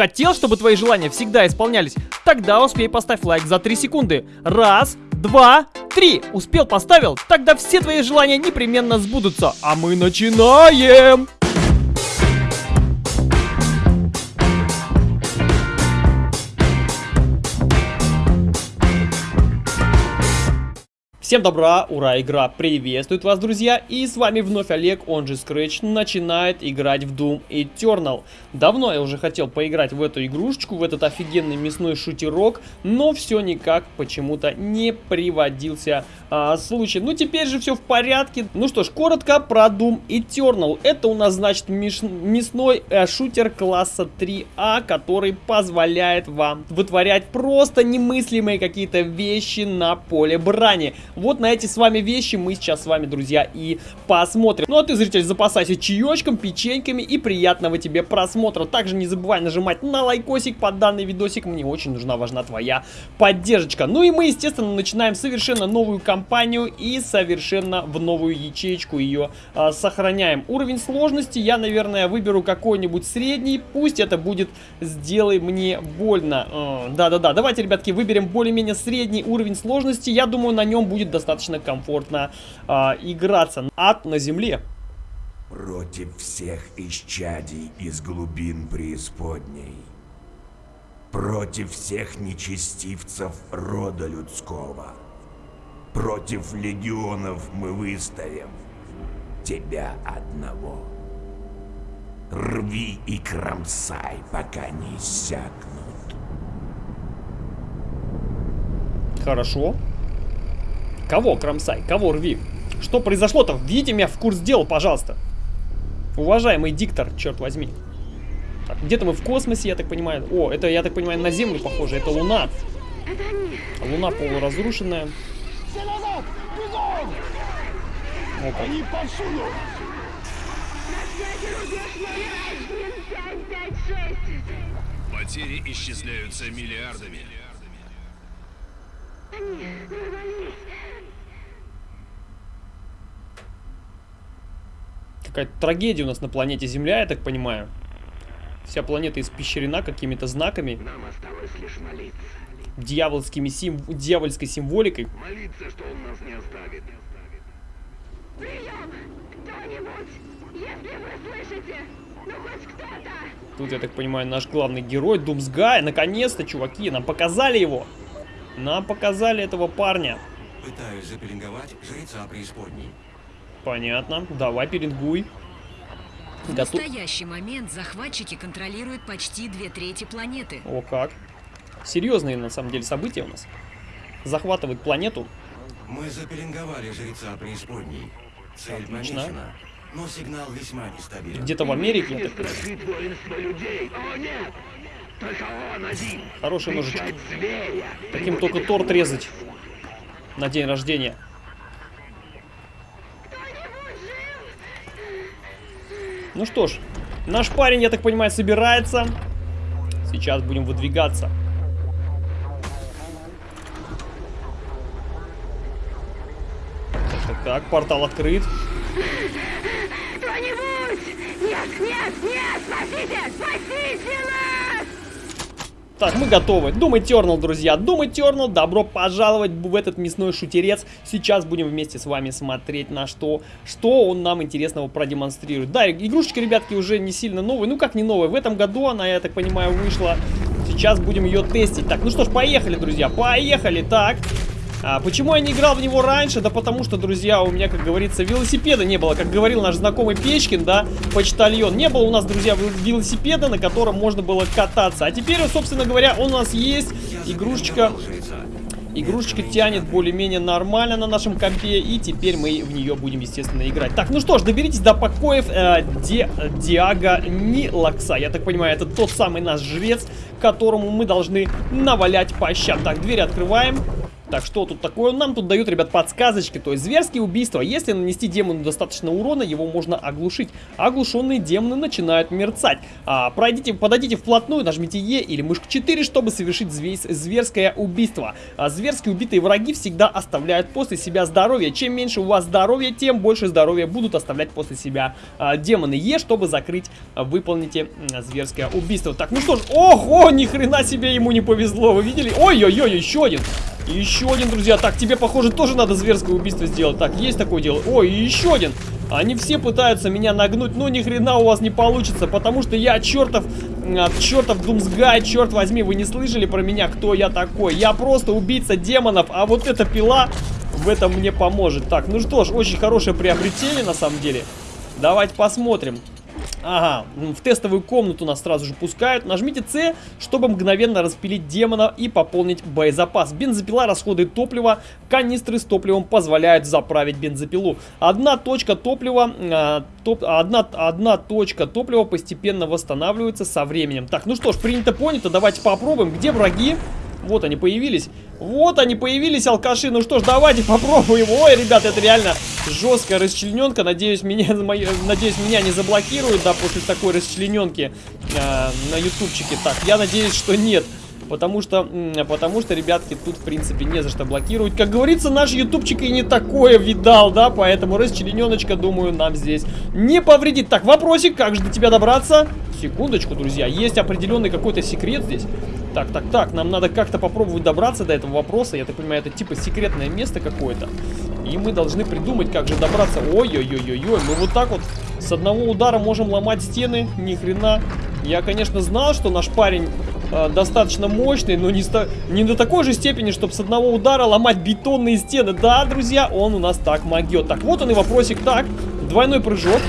Хотел, чтобы твои желания всегда исполнялись? Тогда успей поставь лайк за 3 секунды. Раз, два, три. Успел, поставил? Тогда все твои желания непременно сбудутся. А мы начинаем! Всем добра, ура, игра приветствует вас, друзья, и с вами вновь Олег, он же Scratch, начинает играть в Doom Eternal. Давно я уже хотел поиграть в эту игрушечку, в этот офигенный мясной шутерок, но все никак почему-то не приводился а, случай. Ну, теперь же все в порядке. Ну что ж, коротко про Doom Eternal. Это у нас, значит, мясной э, шутер класса 3А, который позволяет вам вытворять просто немыслимые какие-то вещи на поле брани. Вот на эти с вами вещи мы сейчас с вами, друзья, и посмотрим. Ну а ты, зритель, запасайся чаечком, печеньками и приятного тебе просмотра. Также не забывай нажимать на лайкосик под данный видосик. Мне очень нужна, важна твоя поддержка. Ну и мы, естественно, начинаем совершенно новую кампанию и совершенно в новую ячеечку ее а, сохраняем. Уровень сложности я, наверное, выберу какой-нибудь средний. Пусть это будет «Сделай мне больно». Да-да-да, давайте, ребятки, выберем более-менее средний уровень сложности. Я думаю, на нем будет достаточно комфортно а, играться. Ад на земле. Против всех исчадий из глубин преисподней. Против всех нечестивцев рода людского. Против легионов мы выставим тебя одного. Рви и кромсай, пока не иссякнут. Хорошо. Кого кромсай? Кого рви? Что произошло-то? Введите меня в курс дела, пожалуйста. Уважаемый диктор, черт возьми. Где-то мы в космосе, я так понимаю. О, это, я так понимаю, на Землю похоже. Это Луна. Луна полуразрушенная. О, как. Потери исчисляются миллиардами. Какая-то трагедия у нас на планете Земля, я так понимаю. Вся планета испещрена какими-то знаками. Нам осталось лишь молиться. Дьявольскими сим... дьявольской символикой. Молиться, что он нас не оставит. Прием! Кто-нибудь! Если вы слышите, ну хоть кто-то! Тут, я так понимаю, наш главный герой Думсгай. Наконец-то, чуваки, нам показали его. Нам показали этого парня. Пытаюсь запеленговать жреца преисподней. Понятно. Давай, пеленгуй. В Готов. настоящий момент захватчики контролируют почти две трети планеты. О, как. Серьезные, на самом деле, события у нас. Захватывают планету. Мы запеленговали жреца преисподней. Цель Отлично. помечена, но сигнал весьма нестабилен. Где-то в Америке. Хороший ножичек. Зверя. Таким только торт резать. На день рождения. Ну что ж, наш парень, я так понимаю, собирается. Сейчас будем выдвигаться. Так, так, портал открыт. Кто-нибудь! Нет, нет, нет! Спасите! Спасите нас! Так, мы готовы. Doom Eternal, друзья. Doom Eternal, добро пожаловать в этот мясной шутерец. Сейчас будем вместе с вами смотреть на что, что он нам интересного продемонстрирует. Да, игрушечка, ребятки, уже не сильно новая. Ну, как не новая? В этом году она, я так понимаю, вышла. Сейчас будем ее тестить. Так, ну что ж, поехали, друзья. Поехали. Так. А, почему я не играл в него раньше? Да потому что, друзья, у меня, как говорится, велосипеда не было. Как говорил наш знакомый Печкин, да, почтальон. Не было у нас, друзья, велосипеда, на котором можно было кататься. А теперь, собственно говоря, у нас есть игрушечка... Игрушечка тянет более-менее нормально на нашем компе, и теперь мы в нее будем, естественно, играть. Так, ну что ж, доберитесь до покоев э, Ди, Диага Нилакса. Я так понимаю, это тот самый наш жрец, которому мы должны навалять по щам. Так, дверь открываем. Так, что тут такое? Нам тут дают, ребят, подсказочки. То есть зверские убийства. Если нанести демону достаточно урона, его можно оглушить. Оглушенные демоны начинают мерцать. А, пройдите, подойдите вплотную, нажмите Е или мышку 4, чтобы совершить зверское убийство. А, зверские убитые враги всегда оставляют после себя здоровье. Чем меньше у вас здоровья, тем больше здоровья будут оставлять после себя а, демоны. Е, чтобы закрыть, а, выполните а, зверское убийство. Так, ну что ж, ого, ни хрена себе ему не повезло. Вы видели? Ой-ой-ой, еще один. Еще один, друзья. Так, тебе, похоже, тоже надо зверское убийство сделать. Так, есть такое дело. Ой, еще один. Они все пытаются меня нагнуть, но ни хрена у вас не получится, потому что я чертов, чертов Думсгай, черт возьми, вы не слышали про меня, кто я такой? Я просто убийца демонов, а вот эта пила в этом мне поможет. Так, ну что ж, очень хорошее приобретение на самом деле. Давайте посмотрим. Ага, в тестовую комнату нас сразу же пускают. Нажмите С, чтобы мгновенно распилить демона и пополнить боезапас. Бензопила расходует топливо, канистры с топливом позволяют заправить бензопилу. Одна точка топлива, а, топ, одна, одна точка топлива постепенно восстанавливается со временем. Так, ну что ж, принято понято, давайте попробуем. Где враги? Вот они появились. Вот они появились, алкаши. Ну что ж, давайте попробуем. Ой, ребят, это реально жесткая расчлененка. Надеюсь, меня, надеюсь, меня не заблокируют, да, после такой расчлененки э, на ютубчике. Так, я надеюсь, что нет. Потому что, потому что, ребятки, тут, в принципе, не за что блокировать. Как говорится, наш ютубчик и не такое видал, да? Поэтому расчлененочка, думаю, нам здесь не повредит. Так, вопросик, как же до тебя добраться? Секундочку, друзья. Есть определенный какой-то секрет здесь. Так, так, так, нам надо как-то попробовать добраться до этого вопроса. Я так понимаю, это типа секретное место какое-то. И мы должны придумать, как же добраться. Ой-ой-ой-ой-ой, мы вот так вот с одного удара можем ломать стены. Ни хрена. Я, конечно, знал, что наш парень э, достаточно мощный, но не, не до такой же степени, чтобы с одного удара ломать бетонные стены. Да, друзья, он у нас так могет. Так, вот он и вопросик. Так, двойной прыжок.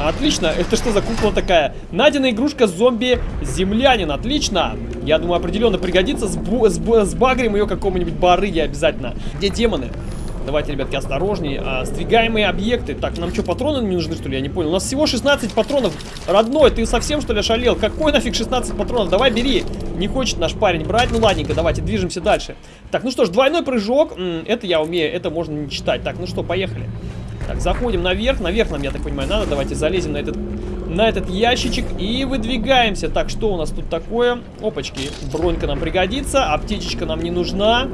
Отлично, это что за кукла такая? Найдена игрушка зомби-землянин, отлично. Я думаю, определенно пригодится. С, с, с багрем ее какому-нибудь барыги обязательно. Где демоны? Давайте, ребятки, осторожнее. А, сдвигаемые объекты. Так, нам что, патроны не нужны, что ли? Я не понял. У нас всего 16 патронов. Родной, ты совсем, что ли, ошалел? Какой нафиг 16 патронов? Давай, бери. Не хочет наш парень брать. Ну, ладненько, давайте, движемся дальше. Так, ну что ж, двойной прыжок. Это я умею, это можно не читать. Так, ну что, поехали. Так, заходим наверх. Наверх нам, я так понимаю, надо. Давайте залезем на этот, на этот ящичек и выдвигаемся. Так, что у нас тут такое? Опачки, бронька нам пригодится. Аптечечка нам не нужна.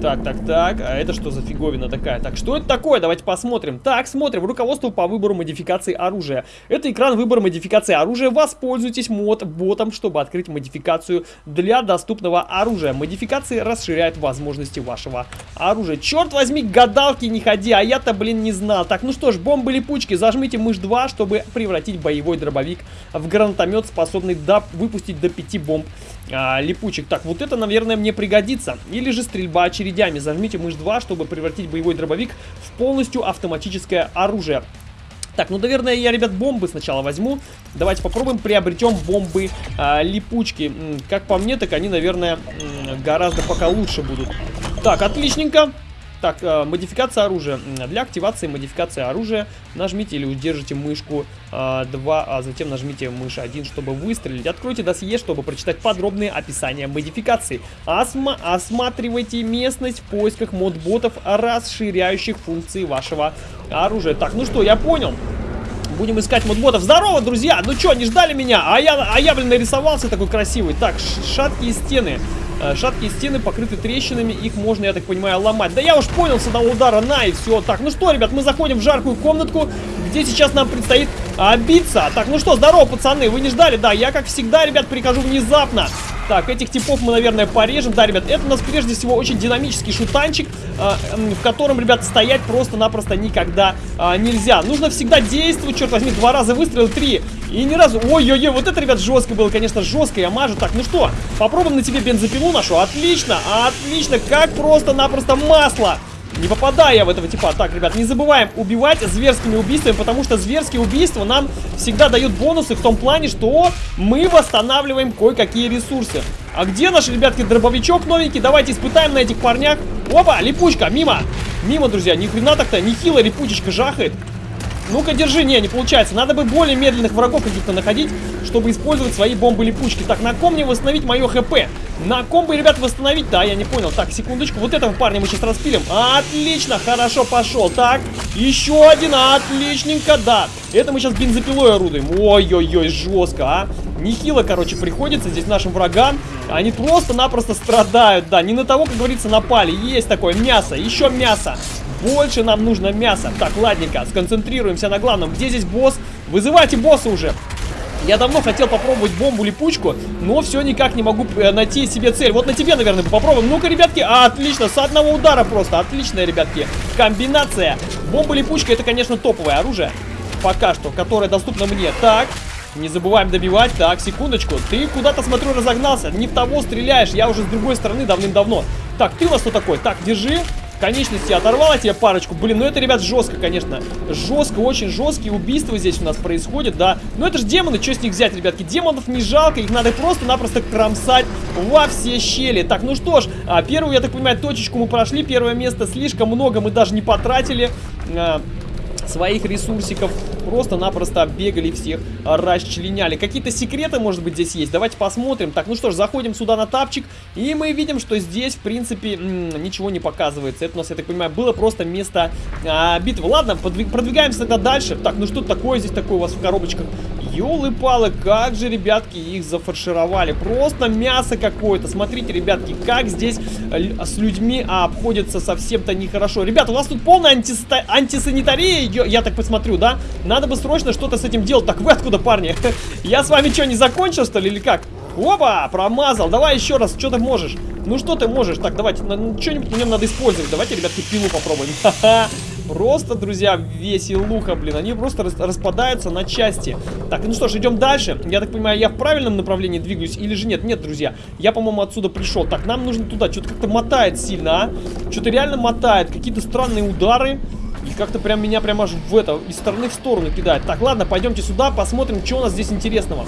Так, так, так. А это что за фиговина такая? Так, что это такое? Давайте посмотрим. Так, смотрим. Руководство по выбору модификации оружия. Это экран выбора модификации оружия. Воспользуйтесь мод-ботом, чтобы открыть модификацию для доступного оружия. Модификации расширяют возможности вашего оружия. Черт возьми, гадалки не ходи, а я-то, блин, не знал. Так, ну что ж, бомбы-липучки. Зажмите мышь 2, чтобы превратить боевой дробовик в гранатомет, способный до... выпустить до 5 бомб а, липучек. Так, вот это, наверное, мне пригодится. Или же стрельба очередями. Зажмите мышь 2, чтобы превратить боевой дробовик в полностью автоматическое оружие. Так, ну, наверное, я, ребят, бомбы сначала возьму. Давайте попробуем приобретем бомбы а, липучки. Как по мне, так они, наверное, гораздо пока лучше будут. Так, отличненько. Так, э, модификация оружия. Для активации модификации оружия нажмите или удержите мышку э, 2, а затем нажмите мышь 1, чтобы выстрелить. Откройте досье, чтобы прочитать подробные описания модификации. Осма осматривайте местность в поисках модботов, расширяющих функции вашего оружия. Так, ну что, я понял. Будем искать модботов. Здорово, друзья! Ну что, не ждали меня? А я, а я блин, нарисовался такой красивый. Так, шаткие стены. Э, шаткие стены покрыты трещинами, их можно, я так понимаю, ломать. Да я уж понял с одного удара, на и все. Так, ну что, ребят, мы заходим в жаркую комнатку, где сейчас нам предстоит а, биться. Так, ну что, здорово, пацаны, вы не ждали? Да, я, как всегда, ребят, прихожу внезапно. Так, этих типов мы, наверное, порежем. Да, ребят, это у нас прежде всего очень динамический шутанчик, э, в котором, ребят, стоять просто-напросто никогда э, нельзя. Нужно всегда действовать, черт возьми, два раза выстрелил, три. И ни разу... Ой-ой-ой, вот это, ребят, жестко было, конечно, жестко, я мажу. Так, ну что, попробуем на тебе бензопилу нашу. Отлично, отлично, как просто-напросто масло. Не попадаю я в этого типа. Так, ребят, не забываем убивать зверскими убийствами, потому что зверские убийства нам всегда дают бонусы в том плане, что мы восстанавливаем кое-какие ресурсы. А где наш, ребятки, дробовичок новенький? Давайте испытаем на этих парнях. Опа, липучка, мимо. Мимо, друзья, ни хрена так-то, нехило липучечка жахает. Ну-ка, держи. Не, не получается. Надо бы более медленных врагов каких-то находить, чтобы использовать свои бомбы-липучки. Так, на ком мне восстановить мое хп? На ком бы, ребят, восстановить? Да, я не понял. Так, секундочку. Вот этого парня мы сейчас распилим. Отлично, хорошо, пошел. Так, еще один. Отличненько, да. Это мы сейчас бензопилой орудуем. Ой-ой-ой, жестко, а. Нехило, короче, приходится здесь нашим врагам. Они просто-напросто страдают, да. Не на того, как говорится, напали. Есть такое мясо, еще мясо. Больше нам нужно мяса. Так, ладненько, сконцентрируемся на главном. Где здесь босс? Вызывайте босса уже. Я давно хотел попробовать бомбу-липучку, но все никак не могу э, найти себе цель. Вот на тебе, наверное, попробуем. Ну-ка, ребятки, а, отлично, с одного удара просто. Отличная, ребятки, комбинация. Бомба-липучка, это, конечно, топовое оружие. Пока что, которое доступно мне. Так, не забываем добивать. Так, секундочку. Ты куда-то, смотрю, разогнался. Не в того стреляешь. Я уже с другой стороны давным-давно. Так, ты у нас кто такой? Так, держи. Конечности оторвала тебе парочку. Блин, ну это, ребят, жестко, конечно. Жестко, очень жесткие убийства здесь у нас происходят, да. Но это же демоны, что с них взять, ребятки? Демонов не жалко, их надо просто-напросто кромсать во все щели. Так, ну что ж, а, первую, я так понимаю, точечку мы прошли. Первое место слишком много мы даже не потратили. А, своих ресурсиков. Просто-напросто бегали всех, расчленяли. Какие-то секреты, может быть, здесь есть? Давайте посмотрим. Так, ну что ж, заходим сюда на тапчик, и мы видим, что здесь, в принципе, ничего не показывается. Это у нас, я так понимаю, было просто место а, битвы. Ладно, продвигаемся тогда дальше. Так, ну что такое здесь такое у вас в коробочках? Ёлы-палы, как же, ребятки, их зафаршировали. Просто мясо какое-то. Смотрите, ребятки, как здесь с людьми обходится совсем-то нехорошо. Ребята, у вас тут полная антисанитария я так посмотрю, да? Надо бы срочно что-то с этим делать. Так, вы откуда, парни? Я с вами что, не закончил, что ли, или как? Опа, промазал. Давай еще раз, что ты можешь? Ну, что ты можешь? Так, давайте, ну, что-нибудь в нем надо использовать. Давайте, ребятки, пилу попробуем. Ха-ха. Просто, друзья, веселуха, блин. Они просто рас распадаются на части. Так, ну что ж, идем дальше. Я так понимаю, я в правильном направлении двигаюсь или же нет? Нет, друзья. Я, по-моему, отсюда пришел. Так, нам нужно туда. Что-то как-то мотает сильно, а? Что-то реально мотает. Какие-то странные удары. И как-то прям меня прям аж в это, из стороны в сторону кидает. Так, ладно, пойдемте сюда, посмотрим, что у нас здесь интересного.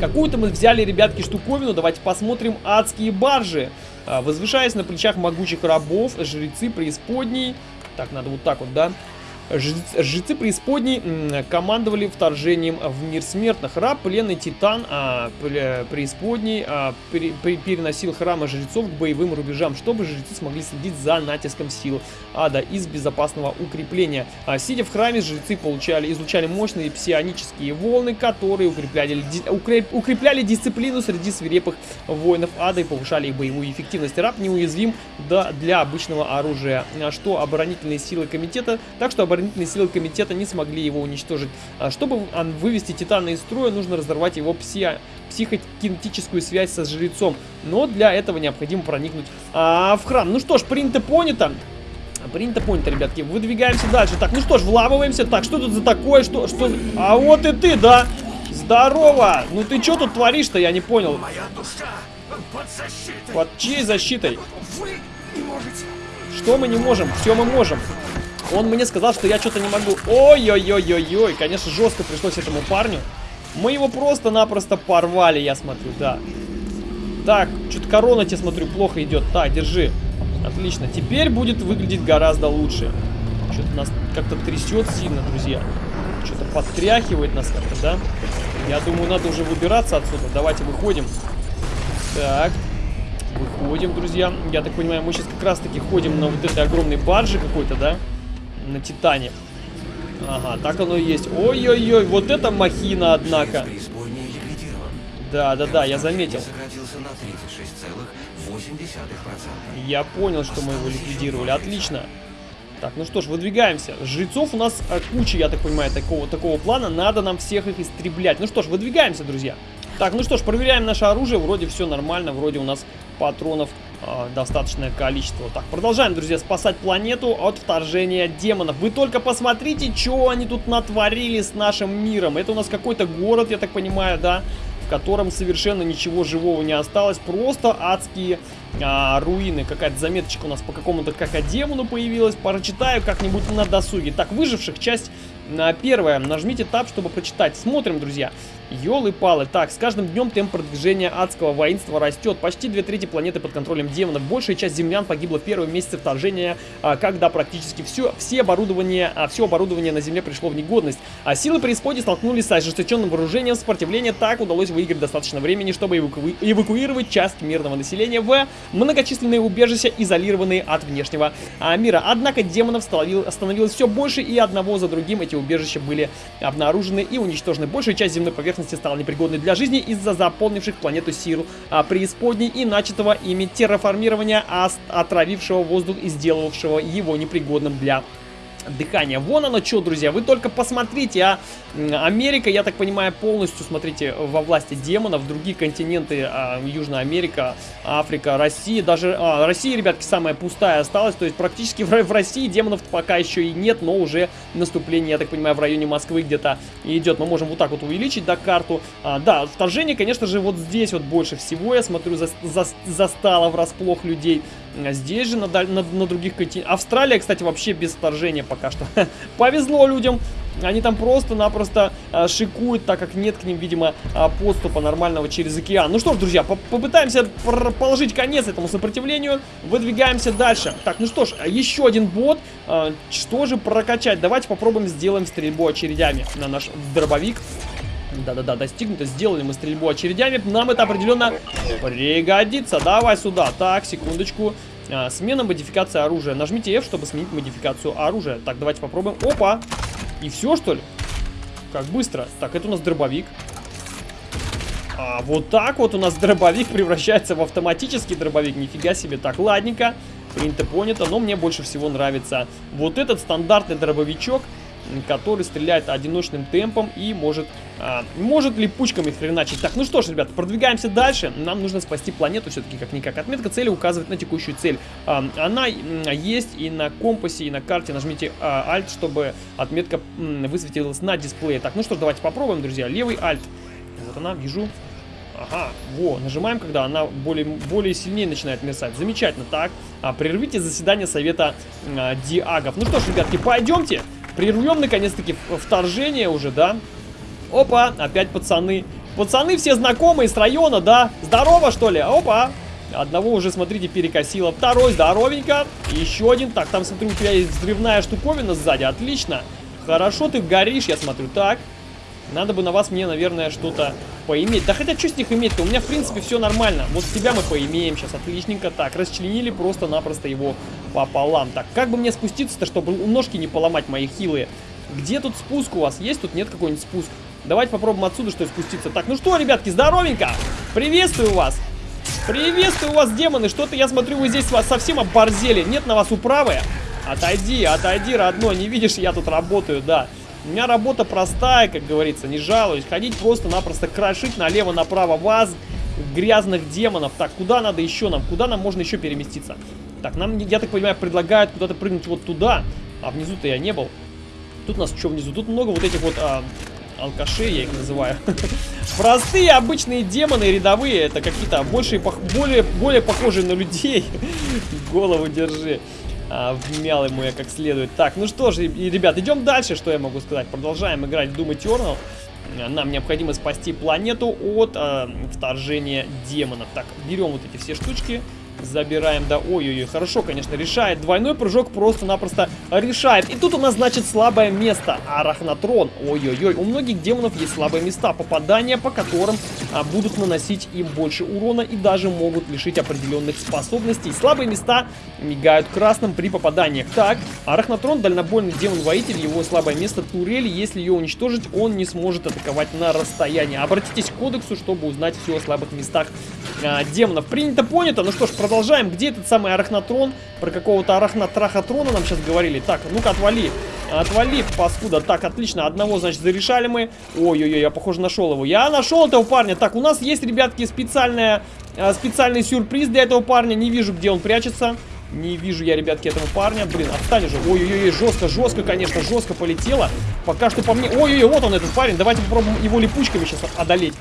Какую-то мы взяли, ребятки, штуковину. Давайте посмотрим адские баржи. А, возвышаясь на плечах могучих рабов, жрецы преисподней. Так, надо вот так вот, да? Жрецы преисподней командовали вторжением в мир смертных. Раб, пленный титан а, преисподней а, при, переносил храмы жрецов к боевым рубежам, чтобы жрецы смогли следить за натиском сил ада из безопасного укрепления. А, сидя в храме, жрецы получали, излучали мощные псионические волны, которые укрепляли, укреп, укрепляли дисциплину среди свирепых воинов ада и повышали их боевую эффективность. Раб неуязвим да, для обычного оружия, что оборонительные силы комитета, так что оборонительные силы комитета не смогли его уничтожить. А чтобы вывести Титана из строя, нужно разорвать его пси психокинетическую связь со жрецом. Но для этого необходимо проникнуть а, в храм. Ну что ж, принято понято. Принято понято, ребятки. Выдвигаемся дальше. Так, ну что ж, вламываемся. Так, что тут за такое? Что, что? А вот и ты, да? Здорово! Ну ты что тут творишь-то, я не понял. Моя душа под защитой. Под чьей защитой? Вы не можете. Что мы не можем? Все мы можем. Он мне сказал, что я что-то не могу. Ой-ой-ой-ой-ой. Конечно, жестко пришлось этому парню. Мы его просто-напросто порвали, я смотрю, да. Так, что-то корона, тебе смотрю, плохо идет. Так, держи. Отлично. Теперь будет выглядеть гораздо лучше. Что-то нас как-то трясет сильно, друзья. Что-то подтряхивает нас как-то, да? Я думаю, надо уже выбираться отсюда. Давайте выходим. Так. Выходим, друзья. Я так понимаю, мы сейчас как раз-таки ходим на вот этой огромной барже какой-то, да? На Титане. Ага, так оно и есть. Ой-ой-ой, вот это махина, однако. Да, да, да, я заметил. Я понял, что мы его ликвидировали. Отлично. Так, ну что ж, выдвигаемся. Жрецов у нас а, куча, я так понимаю, такого, такого плана. Надо нам всех их истреблять. Ну что ж, выдвигаемся, друзья. Так, ну что ж, проверяем наше оружие. Вроде все нормально, вроде у нас патронов э, достаточное количество. Так, продолжаем, друзья, спасать планету от вторжения демонов. Вы только посмотрите, что они тут натворили с нашим миром. Это у нас какой-то город, я так понимаю, да? В котором совершенно ничего живого не осталось. Просто адские а, руины. Какая-то заметочка у нас по какому-то какодемону появилась. Прочитаю как-нибудь на досуге. Так, выживших часть а, первая. Нажмите таб, чтобы прочитать. Смотрим, друзья. Ёлы-палы. Так, с каждым днем темп продвижения адского воинства растет. Почти две трети планеты под контролем демонов. Большая часть землян погибла в первые месяцы вторжения, а, когда практически все, все оборудование, а, все оборудование на Земле пришло в негодность. А силы преисподней столкнулись с ожесточенным вооружением сопротивления. Так удалось выиграть достаточно времени, чтобы эваку... эвакуировать часть мирного населения в многочисленные убежища, изолированные от внешнего а, мира. Однако демонов становил... становилось все больше, и одного за другим эти убежища были обнаружены и уничтожены. Большая часть земной поверхности стала непригодной для жизни из-за заполнивших планету сил а, преисподней и начатого ими терраформирования, отравившего воздух и сделавшего его непригодным для дыхания. Вон оно что, друзья, вы только посмотрите, а Америка, я так понимаю, полностью, смотрите, во власти демонов, другие континенты, а, Южная Америка, Африка, Россия, даже а, Россия, ребятки, самая пустая осталась, то есть практически в, в России демонов пока еще и нет, но уже наступление, я так понимаю, в районе Москвы где-то идет. Мы можем вот так вот увеличить, да, карту. А, да, вторжение, конечно же, вот здесь вот больше всего, я смотрю, за, за, застало врасплох людей. А здесь же на, на, на других континентах. Австралия, кстати, вообще без вторжения пока что. Повезло людям. Они там просто-напросто а, шикуют, так как нет к ним, видимо, а, подступа нормального через океан. Ну что ж, друзья, по попытаемся положить конец этому сопротивлению. Выдвигаемся дальше. Так, ну что ж, еще один бот. А, что же прокачать? Давайте попробуем сделаем стрельбу очередями на наш дробовик. Да-да-да, достигнуто. Сделали мы стрельбу очередями. Нам это определенно пригодится. Давай сюда. Так, секундочку. А, смена модификации оружия. Нажмите F, чтобы сменить модификацию оружия. Так, давайте попробуем. Опа! И все, что ли? Как быстро. Так, это у нас дробовик. А вот так вот у нас дробовик превращается в автоматический дробовик. Нифига себе. Так, ладненько. Принято, понято. Но мне больше всего нравится вот этот стандартный дробовичок который стреляет одиночным темпом и может, а, может липучками хреначить. Так, ну что ж, ребята, продвигаемся дальше. Нам нужно спасти планету все-таки как-никак. Отметка цели указывает на текущую цель. А, она есть и на компасе, и на карте. Нажмите а, Alt, чтобы отметка м, высветилась на дисплее. Так, ну что ж, давайте попробуем, друзья. Левый Alt. Вот она, вижу. Ага, во, нажимаем, когда она более, более сильнее начинает мерцать. Замечательно. Так, а, прервите заседание совета а, диагов. Ну что ж, ребятки, пойдемте. Прервем, наконец-таки, вторжение уже, да? Опа, опять пацаны. Пацаны все знакомые с района, да? Здорово, что ли? Опа. Одного уже, смотрите, перекосило. Второй, здоровенько. Еще один. Так, там, смотрю, у тебя есть взрывная штуковина сзади. Отлично. Хорошо ты горишь, я смотрю. Так. Надо бы на вас мне, наверное, что-то поиметь. Да хотя, что с них иметь-то? У меня, в принципе, все нормально. Вот тебя мы поимеем сейчас. Отличненько. Так, расчленили просто-напросто его пополам. Так, как бы мне спуститься-то, чтобы ножки не поломать мои хилые? Где тут спуск у вас? Есть тут? Нет какой-нибудь спуск? Давайте попробуем отсюда, что ли, спуститься. Так, ну что, ребятки, здоровенько! Приветствую вас! Приветствую вас, демоны! Что-то я смотрю, вы здесь вас совсем оборзели. Нет на вас управы? Отойди, отойди, родной. Не видишь, я тут работаю, да. У меня работа простая, как говорится, не жалуюсь. Ходить просто-напросто крошить налево-направо вас, грязных демонов. Так, куда надо еще нам? Куда нам можно еще переместиться? Так, нам, я так понимаю, предлагают куда-то прыгнуть вот туда. А внизу-то я не был. Тут у нас что внизу? Тут много вот этих вот а, алкашей, я их называю. Простые обычные демоны рядовые. Это какие-то больше, более, более похожие на людей. Голову держи а, вмял ему я как следует. Так, ну что же, ребят, идем дальше, что я могу сказать. Продолжаем играть в Doom Eternal. Нам необходимо спасти планету от э, вторжения демонов. Так, берем вот эти все штучки. Забираем, да, ой-ой-ой, хорошо, конечно, решает. Двойной прыжок просто-напросто решает. И тут у нас, значит, слабое место. Арахнатрон. Ой-ой-ой, у многих демонов есть слабые места, попадания по которым а, будут наносить им больше урона и даже могут лишить определенных способностей. Слабые места мигают красным при попаданиях. Так, Арахнатрон, дальнобойный демон-воитель, его слабое место турели. Если ее уничтожить, он не сможет атаковать на расстоянии. Обратитесь к кодексу, чтобы узнать все о слабых местах а, демонов. Принято, понято. Ну что ж, продолжаем. Где этот самый арахнатрон? Про какого-то арахнатрахатрона нам сейчас говорили. Так, ну-ка, отвали. Отвали, паскуда. Так, отлично. Одного, значит, зарешали мы. Ой-ой-ой, я, похоже, нашел его. Я нашел этого парня. Так, у нас есть, ребятки, специальная, а, специальный сюрприз для этого парня. Не вижу, где он прячется. Не вижу я, ребятки, этого парня. Блин, отстань же. Ой-ой-ой, жестко, жестко, конечно, жестко полетело. Пока что по мне... Ой-ой-ой, вот он, этот парень. Давайте попробуем его липучками сейчас одолеть.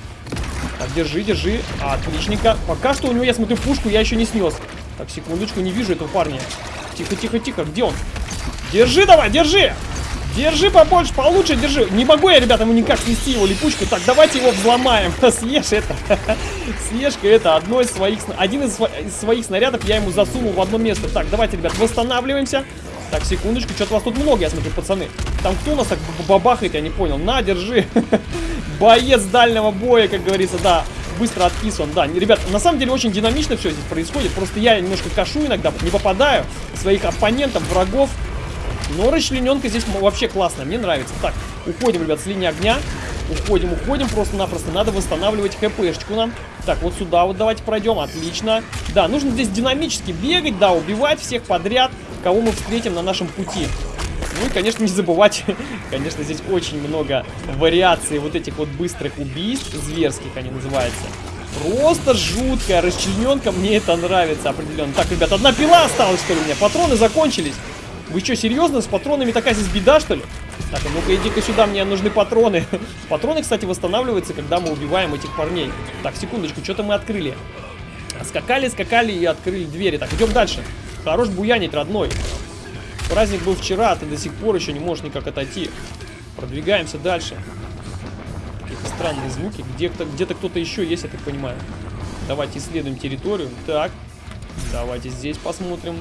Так, держи, держи. Отличненько. Пока что у него, я смотрю, пушку я еще не снес. Так, секундочку, не вижу этого парня. Тихо, тихо, тихо. Где он? Держи давай, держи! Держи побольше, получше держи. Не могу я, ребята, ему никак снести его липучку. Так, давайте его взломаем. Съешь это. Съешь-ка это. Одно из своих, один из, из своих снарядов я ему засунул в одно место. Так, давайте, ребят, восстанавливаемся. Так, секундочку, что-то вас тут много, я смотрю, пацаны. Там кто у нас так бабахает, я не понял. На, держи. Боец дальнего боя, как говорится, да. Быстро отписан, да. Ребят, на самом деле очень динамично все здесь происходит. Просто я немножко кашу иногда, не попадаю. Своих оппонентов, врагов. Но расчлененка здесь вообще классная, мне нравится. Так, уходим, ребят, с линии огня. Уходим, уходим, просто-напросто надо восстанавливать хпшечку нам. Так, вот сюда вот давайте пройдем, отлично. Да, нужно здесь динамически бегать, да, убивать всех подряд, кого мы встретим на нашем пути. Ну и, конечно, не забывать, конечно, здесь очень много вариаций вот этих вот быстрых убийств, зверских они называются. Просто жуткая расчлененка, мне это нравится определенно. Так, ребят, одна пила осталась, что ли, у меня? Патроны закончились. Вы что, серьезно? С патронами такая здесь беда, что ли? Так, а ну-ка иди-ка сюда, мне нужны патроны. патроны, кстати, восстанавливаются, когда мы убиваем этих парней. Так, секундочку, что-то мы открыли. Скакали, скакали и открыли двери. Так, идем дальше. Хорош буянить, родной. Праздник был вчера, а ты до сих пор еще не можешь никак отойти. Продвигаемся дальше. Какие-то странные звуки. Где-то где кто-то еще есть, я так понимаю. Давайте исследуем территорию. Так, давайте здесь посмотрим.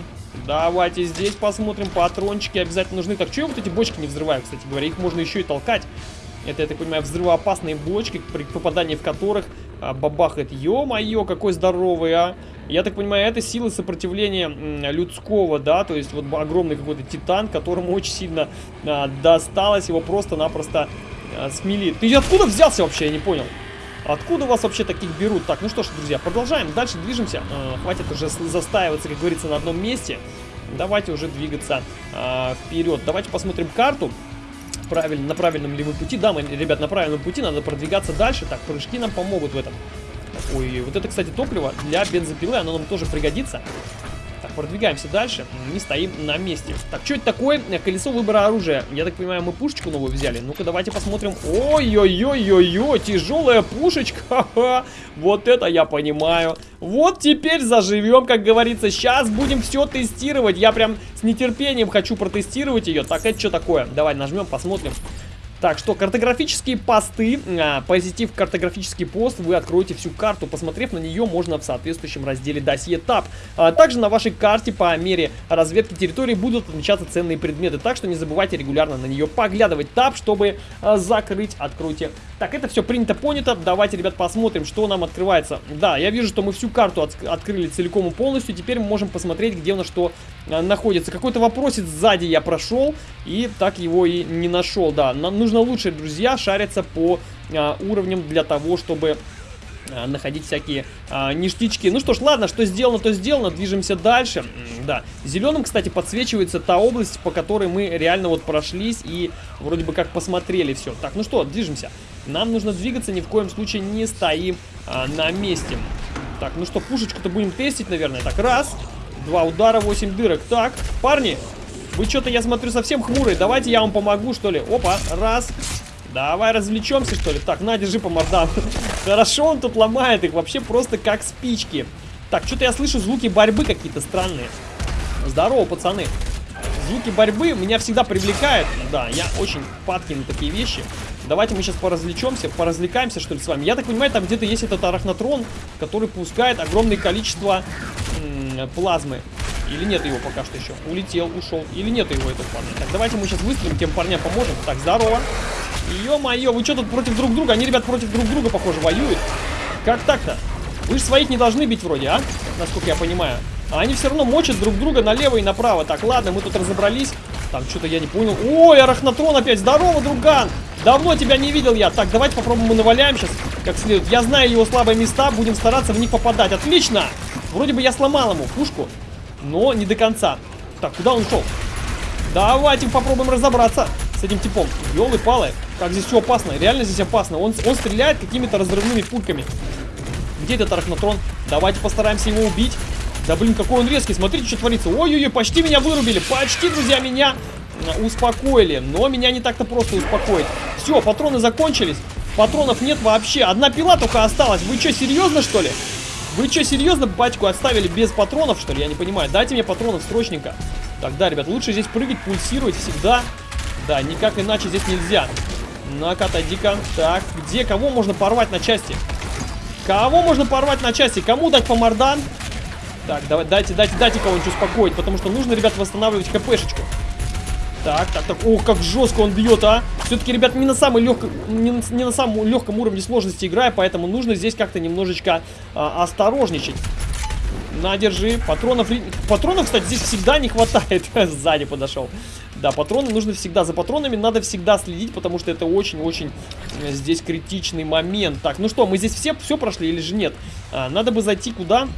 Давайте здесь посмотрим. Патрончики обязательно нужны. Так, что я вот эти бочки не взрываю, кстати говоря? Их можно еще и толкать. Это, я так понимаю, взрывоопасные бочки, при попадании в которых бабахает. Ё-моё, какой здоровый, а! Я так понимаю, это силы сопротивления людского, да, то есть вот огромный какой-то титан, которому очень сильно а, досталось, его просто-напросто а, смели. Ты откуда взялся вообще, я не понял. Откуда вас вообще таких берут? Так, ну что ж, друзья, продолжаем. Дальше движемся. Э, хватит уже застаиваться, как говорится, на одном месте. Давайте уже двигаться э, вперед. Давайте посмотрим карту. Правильно, на правильном ли мы пути. Да, мы, ребят, на правильном пути. Надо продвигаться дальше. Так, прыжки нам помогут в этом. Ой, вот это, кстати, топливо для бензопилы. Оно нам тоже пригодится. Так, продвигаемся дальше, не стоим на месте. Так, что это такое? Колесо выбора оружия. Я так понимаю, мы пушечку новую взяли. Ну-ка, давайте посмотрим. Ой-ой-ой-ой-ой, тяжелая пушечка. Вот это я понимаю. Вот теперь заживем, как говорится. Сейчас будем все тестировать. Я прям с нетерпением хочу протестировать ее. Так, это что такое? Давай нажмем, посмотрим. Так что картографические посты, а, позитив картографический пост, вы откроете всю карту, посмотрев на нее, можно в соответствующем разделе досье ТАП. А, также на вашей карте по мере разведки территории будут отмечаться ценные предметы, так что не забывайте регулярно на нее поглядывать ТАП, чтобы а, закрыть, откройте. Так, это все принято, понято, давайте, ребят, посмотрим, что нам открывается. Да, я вижу, что мы всю карту от открыли целиком и полностью, теперь мы можем посмотреть, где у нас что а, находится. Какой-то вопросец сзади я прошел и так его и не нашел, да, нам нужно нужно лучше, друзья, шариться по а, уровням для того, чтобы а, находить всякие а, ништячки. Ну что ж, ладно, что сделано, то сделано. Движемся дальше. Да, зеленым, кстати, подсвечивается та область, по которой мы реально вот прошлись и вроде бы как посмотрели все. Так, ну что, движемся. Нам нужно двигаться, ни в коем случае не стоим а, на месте. Так, ну что, пушечку-то будем тестить, наверное. Так, раз, два удара, восемь дырок. Так, парни, вы что-то, я смотрю, совсем хмурые. Давайте я вам помогу, что ли. Опа, раз. Давай развлечемся, что ли. Так, на, держи по мордам. Хорошо он тут ломает их. Вообще просто как спички. Так, что-то я слышу звуки борьбы какие-то странные. Здорово, пацаны. Звуки борьбы меня всегда привлекают. Да, я очень падки на такие вещи. Давайте мы сейчас поразвлечемся, поразвлекаемся, что ли, с вами. Я так понимаю, там где-то есть этот арахнотрон, который пускает огромное количество плазмы. Или нет его пока что еще? Улетел, ушел. Или нет его этот парня? Так, давайте мы сейчас выстрелим, тем парням поможем. Так, здорово. Ё-моё, вы что тут против друг друга? Они, ребят, против друг друга, похоже, воюют. Как так-то? Вы же своих не должны бить вроде, а? Насколько я понимаю. А они все равно мочат друг друга налево и направо. Так, ладно, мы тут разобрались. Там что-то я не понял. Ой, арахнотрон опять. Здорово, друган. Давно тебя не видел я. Так, давайте попробуем мы наваляем сейчас как следует. Я знаю его слабые места, будем стараться в них попадать. Отлично! Вроде бы я сломал ему пушку но не до конца. Так, куда он ушел? Давайте попробуем разобраться с этим типом. Ёлы-палы, как здесь все опасно. Реально здесь опасно. Он, он стреляет какими-то разрывными пульками. Где этот арахнотрон? Давайте постараемся его убить. Да блин, какой он резкий. Смотрите, что творится. Ой-ой-ой, почти меня вырубили. Почти, друзья, меня успокоили. Но меня не так-то просто успокоить. Все, патроны закончились. Патронов нет вообще. Одна пила только осталась. Вы что, серьезно, что ли? Вы что, серьезно батьку оставили без патронов, что ли? Я не понимаю. Дайте мне патронов срочненько. Так, да, ребят, лучше здесь прыгать, пульсировать всегда. Да, никак иначе здесь нельзя. На-ка, отойди-ка. Так, где, кого можно порвать на части? Кого можно порвать на части? Кому дать по мордан? Так, давай, дайте, дайте, дайте кого-нибудь успокоить, потому что нужно, ребят, восстанавливать хпшечку. Так, так, так. Ох, как жестко он бьет, а. Все-таки, ребят, не на, самой легком, не, на, не на самом легком уровне сложности играю, поэтому нужно здесь как-то немножечко а, осторожничать. На, держи. Патронов, патронов, кстати, здесь всегда не хватает. Сзади подошел. Да, патроны нужно всегда. За патронами надо всегда следить, потому что это очень-очень э, здесь критичный момент. Так, ну что, мы здесь все, все прошли или же нет? А, надо бы зайти куда?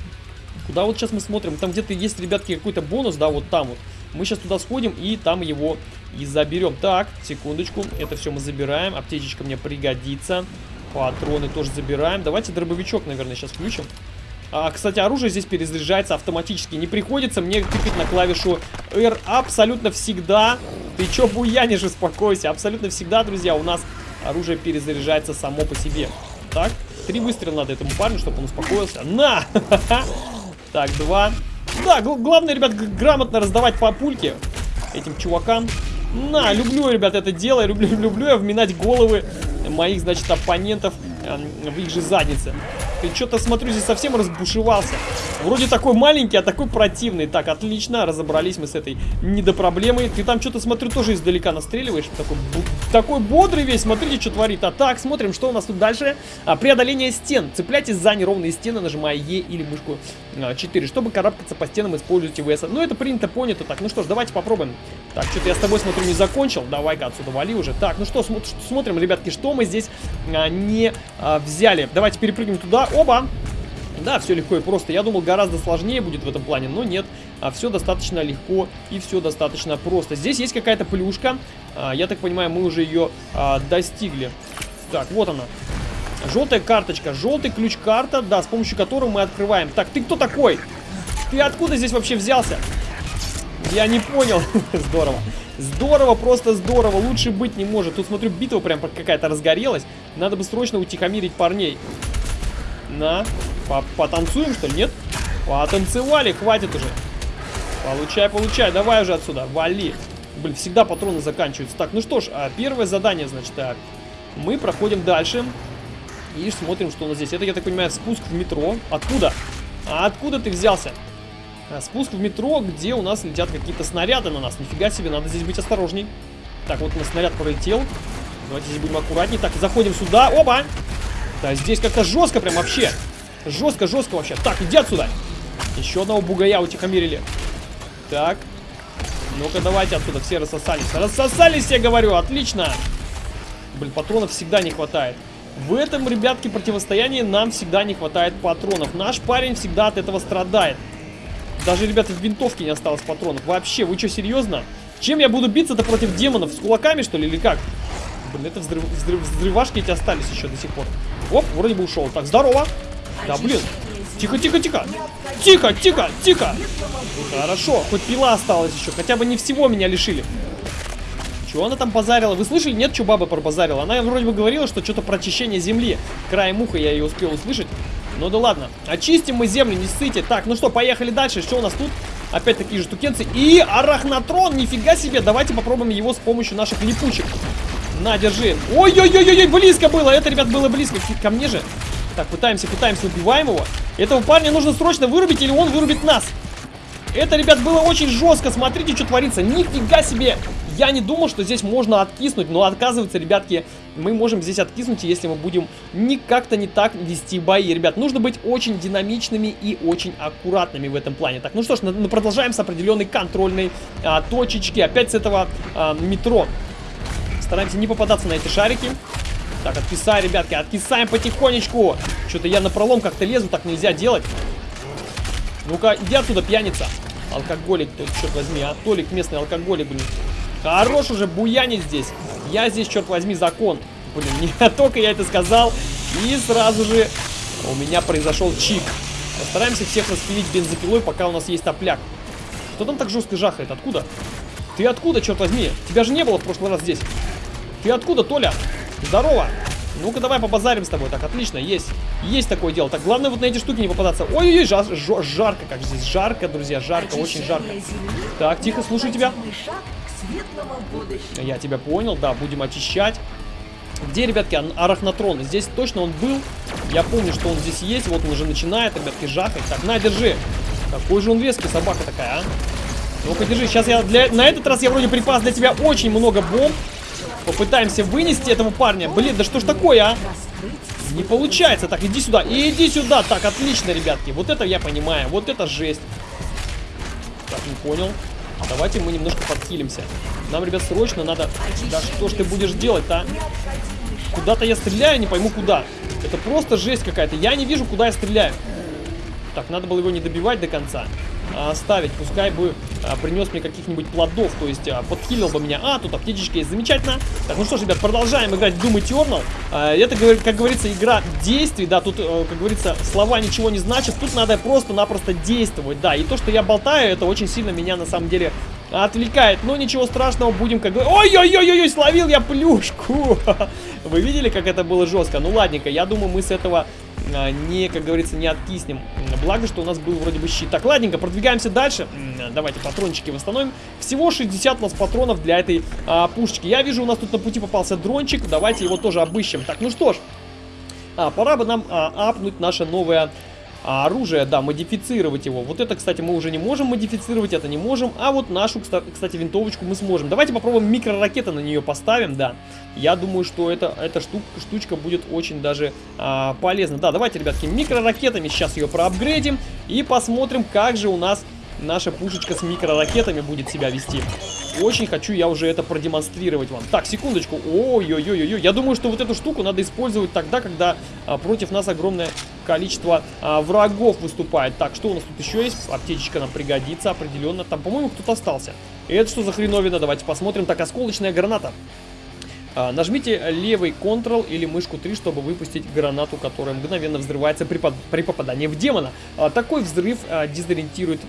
Куда вот сейчас мы смотрим? Там где-то есть, ребятки, какой-то бонус, да, вот там вот. Мы сейчас туда сходим и там его и заберем. Так, секундочку. Это все мы забираем. Аптечечка мне пригодится. Патроны тоже забираем. Давайте дробовичок, наверное, сейчас включим. А, кстати, оружие здесь перезаряжается автоматически. Не приходится мне тыкать на клавишу R абсолютно всегда. Ты чё буянишь, успокойся. Абсолютно всегда, друзья, у нас оружие перезаряжается само по себе. Так, три выстрела надо этому парню, чтобы он успокоился. На! Так, два. Да, главное, ребят, грамотно раздавать по пульке этим чувакам. На, люблю, ребят, это дело. Люблю, люблю я вминать головы моих, значит, оппонентов в их же заднице. Ты что-то, смотрю, здесь совсем разбушевался. Вроде такой маленький, а такой противный. Так, отлично, разобрались мы с этой недопроблемой. Ты там что-то, смотрю, тоже издалека настреливаешь. Такой, такой бодрый весь, смотрите, что творит. А так, смотрим, что у нас тут дальше. А, преодоление стен. Цепляйтесь за неровные стены, нажимая Е или мышку а, 4. Чтобы карабкаться по стенам, используйте ВС. Ну, это принято, понято. Так, ну что ж, давайте попробуем. Так, что-то я с тобой, смотрю, не закончил. Давай-ка отсюда вали уже. Так, ну что, см смотрим, ребятки, что мы здесь а, не а, взяли. Давайте перепрыгнем туда. Оба! Да, все легко и просто. Я думал, гораздо сложнее будет в этом плане, но нет. А все достаточно легко и все достаточно просто. Здесь есть какая-то плюшка. А, я так понимаю, мы уже ее а, достигли. Так, вот она. Желтая карточка. Желтый ключ-карта, да, с помощью которой мы открываем. Так, ты кто такой? Ты откуда здесь вообще взялся? Я не понял. Здорово. Здорово, просто здорово. Лучше быть не может. Тут, смотрю, битва прям какая-то разгорелась. Надо бы срочно утихомирить парней. На. По Потанцуем, что ли? Нет? Потанцевали, хватит уже. Получай, получай. Давай уже отсюда. Вали. Блин, всегда патроны заканчиваются. Так, ну что ж, а первое задание, значит, так. Мы проходим дальше. И смотрим, что у нас здесь. Это, я так понимаю, спуск в метро. Откуда? А откуда ты взялся? А, спуск в метро, где у нас летят какие-то снаряды на нас. Нифига себе, надо здесь быть осторожней. Так, вот у нас снаряд пролетел. Давайте здесь будем аккуратней. Так, заходим сюда. Оба! Да, здесь как-то жестко прям вообще. Жестко, жестко вообще. Так, иди отсюда. Еще одного бугая утихомирили. Так. Ну-ка, давайте отсюда. Все рассосались. Рассосались, я говорю. Отлично. Блин, патронов всегда не хватает. В этом, ребятки, противостоянии нам всегда не хватает патронов. Наш парень всегда от этого страдает. Даже, ребята, в винтовке не осталось патронов. Вообще, вы что, серьезно? Чем я буду биться-то против демонов? С кулаками, что ли, или как? Блин, это взрыв, взрыв, взрывашки эти остались еще до сих пор. Оп, вроде бы ушел. Так, здорово. Да, блин. Тихо, тихо, тихо. Тихо, тихо, тихо. Хорошо, хоть пила осталась еще. Хотя бы не всего меня лишили. Чего она там базарила? Вы слышали? Нет, что баба пробазарила? Она вроде бы говорила, что что-то про очищение земли. Краем уха я ее успел услышать. Ну да ладно. Очистим мы землю, не ссыте. Так, ну что, поехали дальше. Что у нас тут? Опять такие же штукенцы. И арахнатрон, нифига себе. Давайте попробуем его с помощью наших липучек. На, держи. Ой-ой-ой-ой, близко было. Это, ребят, было близко. Ко мне же. Так, пытаемся, пытаемся, убиваем его. Этого парня нужно срочно вырубить, или он вырубит нас. Это, ребят, было очень жестко. Смотрите, что творится. Нифига себе. Я не думал, что здесь можно откиснуть, но оказывается, ребятки, мы можем здесь откиснуть, если мы будем не как-то не так вести бои. Ребят, нужно быть очень динамичными и очень аккуратными в этом плане. Так, ну что ж, мы продолжаем с определенной контрольной а, точечки. Опять с этого а, метро. Стараемся не попадаться на эти шарики. Так, откисай, ребятки, откисаем потихонечку. Что-то я на пролом как-то лезу, так нельзя делать. Ну-ка, иди оттуда, пьяница. Алкоголик, тут, черт возьми, а Толик местный алкоголик, блин. Хорош уже буянить здесь. Я здесь, черт возьми, закон. Блин, не только я это сказал. И сразу же у меня произошел чик. Постараемся всех распилить бензопилой, пока у нас есть топляк. Кто там так жестко жахает? Откуда? Ты откуда, черт возьми? Тебя же не было в прошлый раз здесь. Ты откуда, Толя? Здорово. Ну-ка, давай побазарим с тобой. Так, отлично, есть. Есть такое дело. Так, главное вот на эти штуки не попадаться. Ой-ой-ой, жар, жар, жарко, как здесь. Жарко, друзья, жарко, очень жарко. Так, тихо, слушаю тебя. Я тебя понял, да, будем очищать. Где, ребятки, арахнотрон? Здесь точно он был. Я помню, что он здесь есть. Вот он уже начинает, ребятки, жахать. Так, на, держи. Какой же он веский, собака такая, а? Ну-ка, держи. Сейчас я для... На этот раз я вроде припас для тебя очень много бомб. Попытаемся вынести этого парня. Блин, да что ж такое, а? Не получается. Так, иди сюда. И иди сюда. Так, отлично, ребятки. Вот это я понимаю. Вот это жесть. Так, не понял. Давайте мы немножко подхилимся. Нам, ребят, срочно надо... Да что ж ты будешь делать-то, а? Куда-то я стреляю, не пойму куда. Это просто жесть какая-то. Я не вижу, куда я стреляю. Так, надо было его не добивать до конца. А оставить. Пускай бы а, принес мне каких-нибудь плодов. То есть а, подхилил бы меня. А, тут аптечечка есть. Замечательно. Так, ну что ж, ребят, продолжаем играть в Doom Eternal. А, это, как говорится, игра действий. Да, тут, э, как говорится, слова ничего не значат. Тут надо просто-напросто действовать. Да, и то, что я болтаю, это очень сильно меня, на самом деле, отвлекает. Но ничего страшного, будем как бы... Ой-ой-ой-ой, словил я плюшку! Вы видели, как это было жестко? Ну ладненько, я думаю, мы с этого не, как говорится, не откиснем. Благо, что у нас был вроде бы щит. Так, ладненько, продвигаемся дальше. М, Давайте патрончики восстановим. Всего 60 у нас патронов для этой а, пушечки. Я вижу, у нас тут на пути попался дрончик. Давайте его тоже обыщем. Так, ну что ж. А, пора бы нам а, апнуть наше новое а, оружие, да, модифицировать его. Вот это, кстати, мы уже не можем модифицировать, это не можем. А вот нашу, кста- кстати, винтовочку мы сможем. Давайте попробуем микроракеты на нее поставим, да. Я думаю, что это, эта штук, штучка будет очень даже а, полезна. Да, давайте, ребятки, микроракетами сейчас ее проапгрейдим и посмотрим, как же у нас наша пушечка с микроракетами будет себя вести. Очень хочу я уже это продемонстрировать вам. Так, секундочку. Ой-ой-ой-ой. Я думаю, что вот эту штуку надо использовать тогда, когда а, против нас огромное количество а, врагов выступает. Так, что у нас тут еще есть? Аптечечка нам пригодится определенно. Там, по-моему, кто-то остался. Это что за хреновина? Давайте посмотрим. Так, осколочная граната. А, Нажмите левый Ctrl или мышку 3, чтобы выпустить гранату, которая мгновенно взрывается при, под- при попадании в демона. А, Такой взрыв а, дезориентирует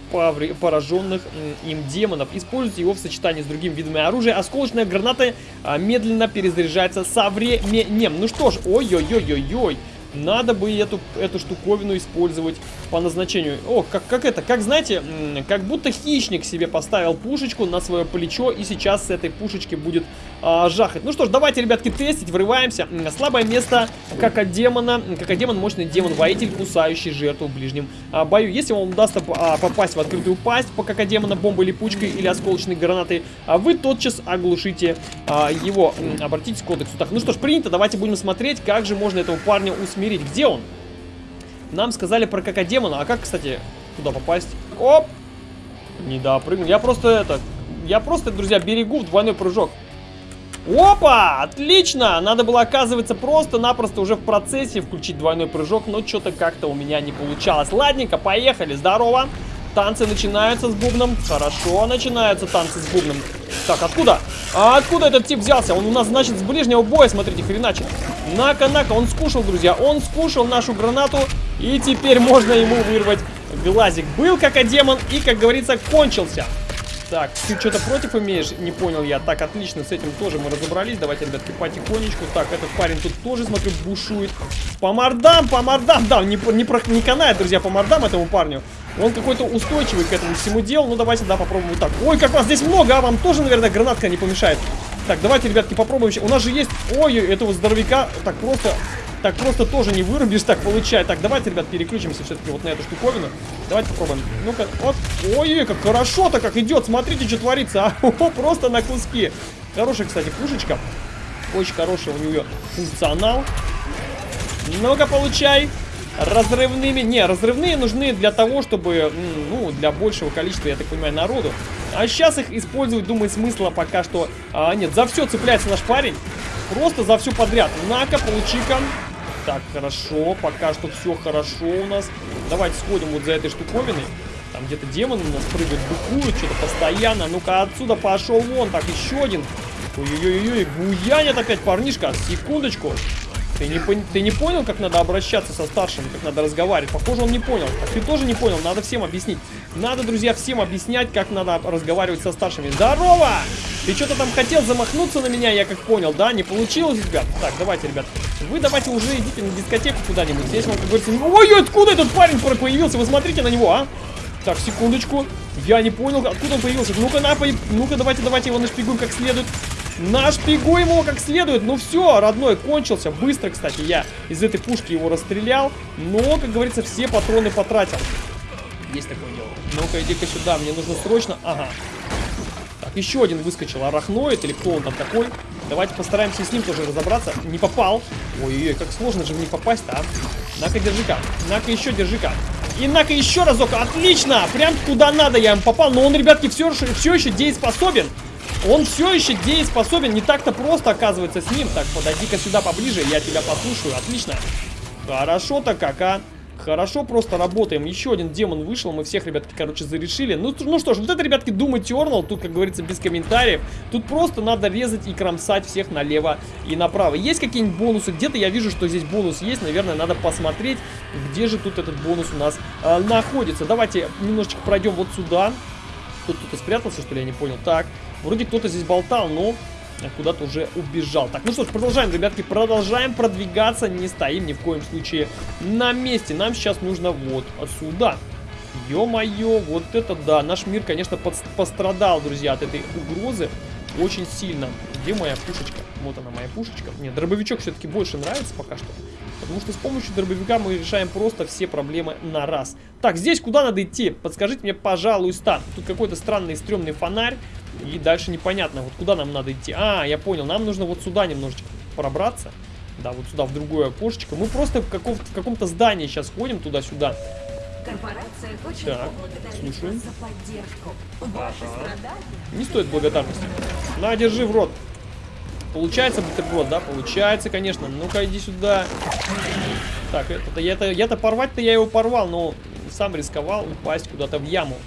пораженных им демонов. Используйте его в сочетании с другими видами оружия. Осколочная граната медленно перезаряжается со временем. Ну что ж, ой-ой-ой-ой-ой. Надо бы эту, эту штуковину использовать по назначению. О, как, как это, как знаете, как будто хищник себе поставил пушечку на свое плечо и сейчас с этой пушечки будет а, жахать. Ну что ж, давайте, ребятки, тестить, врываемся. Слабое место какодемона. Какодемон мощный демон-воитель, кусающий жертву в ближнем а, бою. Если вам удастся а, попасть в открытую пасть по какодемона бомбой, липучкой или осколочной гранатой, а вы тотчас оглушите а, его. Обратитесь к кодексу. Так, ну что ж, принято. Давайте будем смотреть, как же можно этого парня усмирить. Где он? Нам сказали про какодемона. А как, кстати, туда попасть? Оп! Не допрыгнул. Я просто это... Я просто, друзья, берегу в двойной прыжок. Опа! Отлично! Надо было, оказывается, просто-напросто уже в процессе включить двойной прыжок, но что-то как-то у меня не получалось. Ладненько, поехали. Здорово. Танцы начинаются с бубном. Хорошо, начинаются танцы с бубном. Так, откуда? А откуда этот тип взялся? Он у нас, значит, с ближнего боя, смотрите, хреначит. Нака-нака, он скушал, друзья. Он скушал нашу гранату. И теперь можно ему вырвать глазик. Был как а демон и, как говорится, кончился. Так, ты что-то против имеешь? Не понял я. Так, отлично, с этим тоже мы разобрались. Давайте, ребятки, потихонечку. Так, этот парень тут тоже, смотрю, бушует. По мордам, по мордам. Да, не, не, не канает, друзья, по мордам этому парню. Он какой-то устойчивый к этому всему делу. Ну, давайте, да, попробуем вот так. Ой, как вас здесь много, а вам тоже, наверное, гранатка не помешает. Так, давайте, ребятки, попробуем. У нас же есть... Ой, этого здоровяка так просто... Так просто тоже не вырубишь, так получается. Так, давайте, ребят, переключимся все-таки вот на эту штуковину. Давайте попробуем. Ну-ка, вот. Ой, как хорошо-то как идет. Смотрите, что творится. А, О, просто на куски. Хорошая, кстати, пушечка. Очень хороший у нее функционал. Ну-ка, получай. Разрывными. Не, разрывные нужны для того, чтобы, ну, для большего количества, я так понимаю, народу. А сейчас их использовать, думаю, смысла пока что а, нет. За все цепляется наш парень. Просто за все подряд. На-ка, получи-ка. Так, хорошо. Пока что все хорошо у нас. Давайте сходим вот за этой штуковиной. Там где-то демоны у нас прыгают, быкуют, что-то постоянно. Ну-ка, отсюда пошел вон. Так, еще один. Ой-ой-ой, буянит опять парнишка. Секундочку. Ты не, ты не понял, как надо обращаться со старшим, как надо разговаривать? Похоже, он не понял. А ты тоже не понял, надо всем объяснить. Надо, друзья, всем объяснять, как надо разговаривать со старшими. Здорово! Ты что-то там хотел замахнуться на меня, я как понял, да? Не получилось, ребят? Так, давайте, ребят. Вы давайте уже идите на дискотеку куда-нибудь. Здесь вам, как говорится... Ой, откуда этот парень появился? Вы смотрите на него, а? Так, секундочку. Я не понял, откуда он появился. Ну-ка, на, ну-ка, давайте, давайте его нашпигуем как следует. Нашпигуем его как следует. Ну все, родной, кончился. Быстро, кстати, я из этой пушки его расстрелял. Но, как говорится, все патроны потратил. Есть такое дело. Ну-ка, иди-ка сюда, мне нужно срочно... Ага. Так, еще один выскочил, арахноид, или кто он там такой. Давайте постараемся с ним тоже разобраться. Не попал. Ой-ой-ой, как сложно же в не попасть-то, а. На-ка, держи-ка. На-ка, еще держи-ка. И на-ка еще разок. Отлично! Прям куда надо я им попал. Но он, ребятки, все, все еще дееспособен. Он все еще дееспособен. Не так-то просто, оказывается, с ним. Так, подойди-ка сюда поближе. Я тебя послушаю. Отлично. Хорошо-то как, а. Хорошо, просто работаем. Еще один демон вышел, мы всех, ребятки, короче, зарешили. Ну, ну что ж, вот это, ребятки, Doom Eternal, тут, как говорится, без комментариев. Тут просто надо резать и кромсать всех налево и направо. Есть какие-нибудь бонусы? Где-то я вижу, что здесь бонус есть. Наверное, надо посмотреть, где же тут этот бонус у нас э, находится. Давайте немножечко пройдем вот сюда. Тут кто-то спрятался, что ли, я не понял. Так, вроде кто-то здесь болтал, но куда-то уже убежал. Так, ну что ж, продолжаем, ребятки, продолжаем продвигаться, не стоим ни в коем случае на месте. Нам сейчас нужно вот отсюда. Ё-моё, вот это да, наш мир, конечно, пострадал, друзья, от этой угрозы очень сильно. Где моя пушечка? Вот она, моя пушечка. Нет, дробовичок все-таки больше нравится пока что. Потому что с помощью дробовика мы решаем просто все проблемы на раз. Так, здесь куда надо идти? Подскажите мне, пожалуйста. Тут какой-то странный стрёмный фонарь. И дальше непонятно, вот куда нам надо идти. А, я понял, нам нужно вот сюда немножечко пробраться. Да, вот сюда, в другое окошечко. Мы просто в, каком в каком-то здании сейчас ходим туда-сюда. Корпорация очень так, слушаем. за поддержку. Ага. Не стоит благодарности. На, держи в рот. Получается бутерброд, да? Получается, конечно. Ну-ка, иди сюда. Так, это-то я-то я-то порвать-то я его порвал, но сам рисковал упасть куда-то в яму.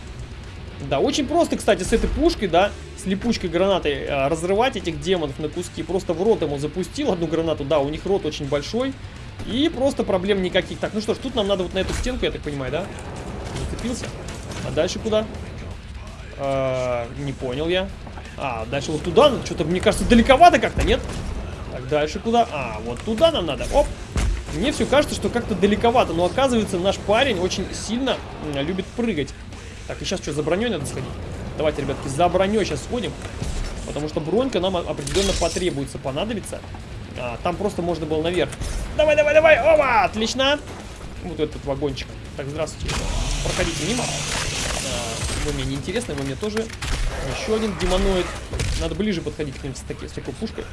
Да, очень просто, кстати, с этой пушкой, да, с липучкой гранатой э, разрывать этих демонов на куски. Просто в рот ему запустил одну гранату, да, у них рот очень большой. И просто проблем никаких. Так, ну что ж, тут нам надо вот на эту стенку, я так понимаю, да? Зацепился. А дальше куда? А, не понял я. А, дальше вот туда, что-то, мне кажется, далековато как-то, нет? Так, дальше куда? А, вот туда нам надо. Оп! Мне все кажется, что как-то далековато, но оказывается, наш парень очень сильно любит прыгать. Так, и сейчас что, за броней надо сходить? Давайте, ребятки, за броней сейчас сходим. Потому что бронька нам определенно потребуется, понадобится. А, там просто можно было наверх. Давай, давай, давай! Оба! Отлично! Вот этот вагончик. Так, здравствуйте. Проходите мимо. А, вы мне неинтересны, вы мне тоже. Еще один демоноид. Надо ближе подходить к ним с, таки, с такой пушкой,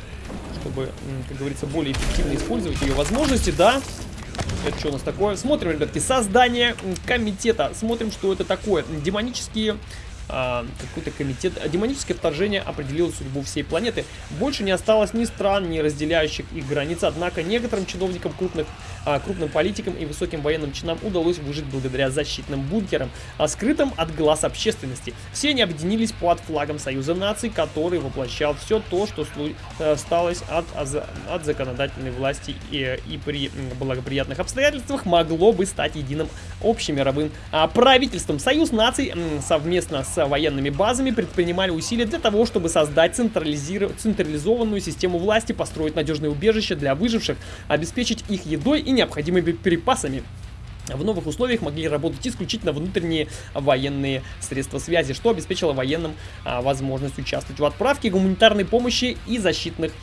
чтобы, как говорится, более эффективно использовать ее возможности. Да, это что у нас такое? Смотрим, ребятки, создание комитета. Смотрим, что это такое. Демонические а, какой-то комитет. Демоническое вторжение определило судьбу всей планеты. Больше не осталось ни стран, ни разделяющих их границ. Однако некоторым чиновникам, крупных, крупным политикам и высоким военным чинам удалось выжить благодаря защитным бункерам, а скрытым от глаз общественности. Все они объединились под флагом Союза наций, который воплощал все то, что осталось э, от, от законодательной власти и, и при благоприятных обстоятельствах могло бы стать единым общемировым а, правительством. Союз наций совместно с военными базами предпринимали усилия для того, чтобы создать централизованную систему власти, построить надежные убежища для выживших, обеспечить их едой и необходимыми припасами. В новых условиях могли работать исключительно внутренние военные средства связи, что обеспечило военным а, возможность участвовать в отправке гуманитарной помощи и защитных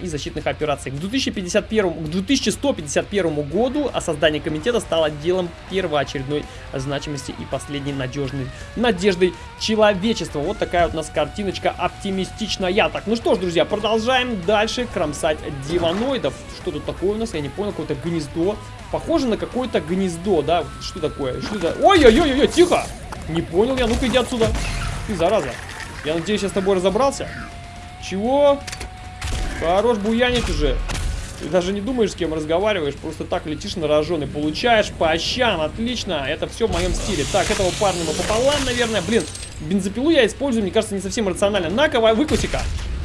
и защитных операций. К, 2051, к 2151 году о создании комитета стало делом первоочередной значимости и последней надежной надеждой человечества. Вот такая вот у нас картиночка оптимистичная. Так, ну что ж, друзья, продолжаем дальше кромсать демоноидов. Что тут такое у нас? Я не понял, какое-то гнездо. Похоже на какое-то гнездо, да? Что такое? Что это? Ой-ой-ой-ой, тихо! Не понял я, ну-ка иди отсюда. Ты, зараза. Я надеюсь, я с тобой разобрался. Чего? Хорош буянить уже. Ты даже не думаешь, с кем разговариваешь, просто так летишь на рожон и получаешь по щам. Отлично, это все в моем стиле. Так, этого парня мы пополам, наверное. Блин, бензопилу я использую, мне кажется, не совсем рационально. На-ка, выкуси-ка.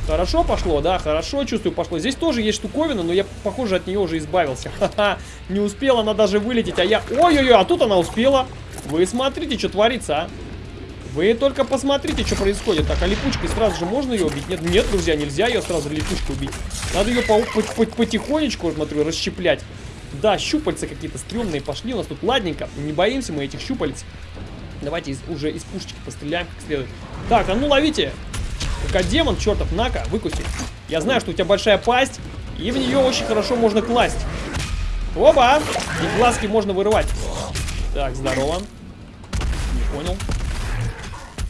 Хорошо пошло, да, хорошо, чувствую, пошло. Здесь тоже есть штуковина, но я, похоже, от нее уже избавился. Ха-ха, не успела она даже вылететь, а я... Ой-ой-ой, а тут она успела. Вы смотрите, что творится, а. Вы только посмотрите, что происходит. Так, а липучкой сразу же можно ее убить? Нет, нет, друзья, нельзя ее сразу липучкой убить. Надо ее по по по потихонечку, смотрю, расщеплять. Да, щупальца какие-то стрёмные пошли у нас тут. Ладненько, не боимся мы этих щупалец. Давайте из- уже из пушечки постреляем как следует. Так, а ну ловите! Демон, чертов, на-ка, выкуси. Я знаю, что у тебя большая пасть, и в нее очень хорошо можно класть. Оба! И глазки можно вырывать. Так, здорово. Не понял.